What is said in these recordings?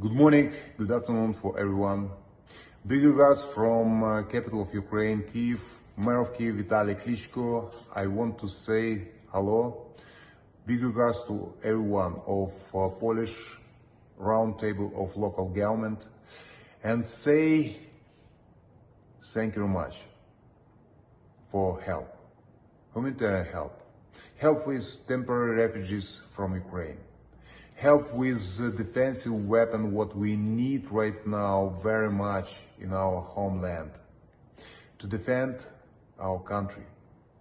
Good morning, good afternoon for everyone. Big regards from uh, capital of Ukraine, Kiev, Mayor of Kiev Vitaly Klitschko. I want to say hello. Big regards to everyone of uh, Polish roundtable of local government and say thank you very much for help, humanitarian help, help with temporary refugees from Ukraine, help with the defensive weapon what we need right now very much in our homeland to defend our country,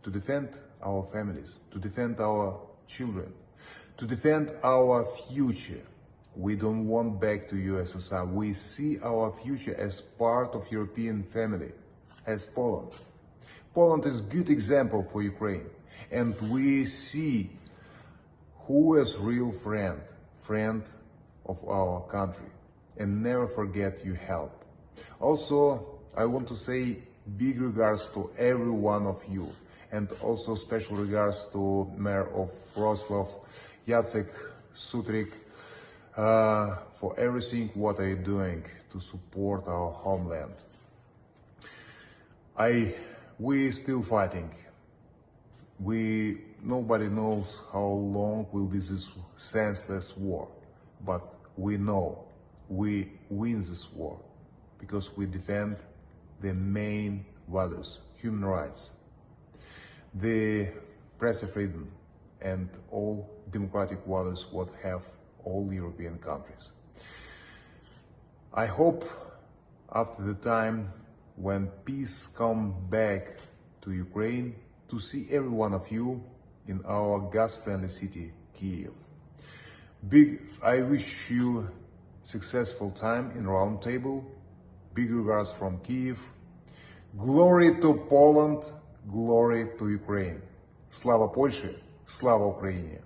to defend our families, to defend our children, to defend our future. We don't want back to USSR. We see our future as part of European family, as Poland. Poland is good example for Ukraine, and we see who is real friend, friend of our country, and never forget your help. Also, I want to say big regards to every one of you, and also special regards to Mayor of Wrocław, Jacek Sutryk, uh, for everything what are you doing to support our homeland. I, we still fighting. We, nobody knows how long will be this senseless war, but we know we win this war because we defend the main values, human rights, the press freedom, and all democratic values what have all European countries. I hope after the time when peace come back to Ukraine to see every one of you in our gas-friendly city, Kiev. Big, I wish you successful time in Roundtable. Big regards from Kiev. Glory to Poland, glory to Ukraine. Слава Польщі, слава Україні!